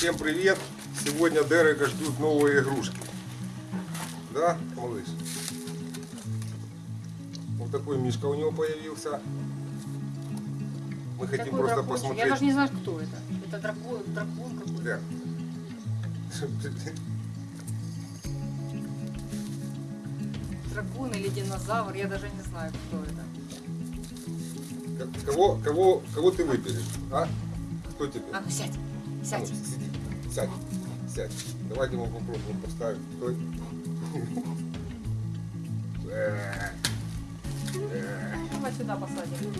Всем привет! Сегодня Дерека ждут новые игрушки. Да, малыш? Вот такой мишка у него появился. Мы хотим Такой просто дракончик. посмотреть. Я даже не знаю, кто это. Это дракон, дракон какой-то. Дер. Дракон или динозавр, я даже не знаю, кто это. Кого, кого, кого ты выберешь? А? Кто тебе? А, ну сядь, сядь. Сядь. Сядь. Давайте мы попробуем поставить. Стой. Давай сюда посадим.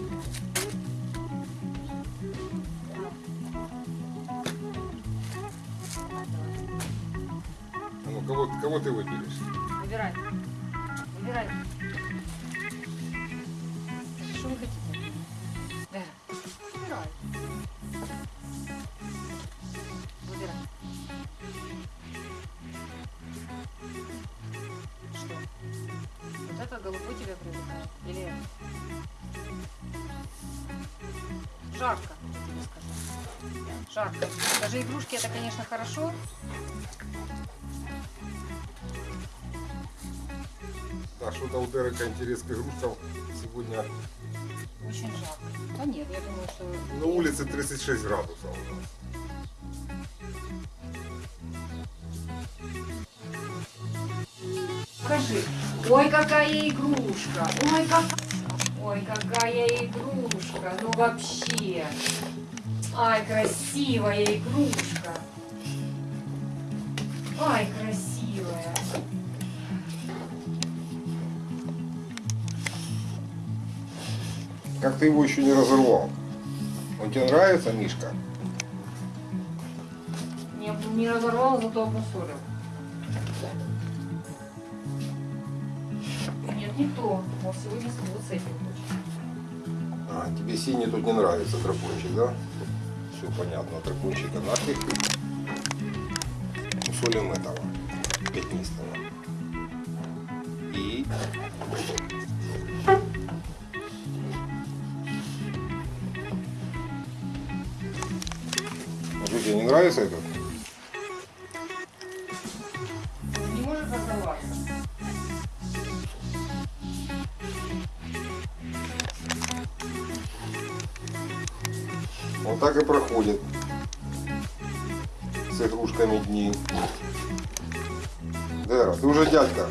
А ну, кого, кого ты выберешь? Выбирай. Выбирай. Это голубой тебя привлекает? Или? Жарко, я тебе скажу. Жарко. Даже игрушки это, конечно, хорошо, Да, что-то у Дерека интерес к игрушкам сегодня очень жарко. Да нет, я думаю, что... на улице 36 градусов. Скажи, ой, какая игрушка, ой, как... Ой, какая игрушка, ну вообще. Ай, красивая игрушка. Ай, красивая. Как ты его еще не разорвал? Он тебе нравится, Мишка? Не, не разорвал, зато обмусолил. Не то. Вот сегодня вот с этим. А, тебе синий тут не нравится дракончик, да? Все понятно, дракончика нафиг. Усолим этого, пятнистого. И... А тебе не нравится этот? Он так и проходит с игрушками дни. Дера, ты уже дядька.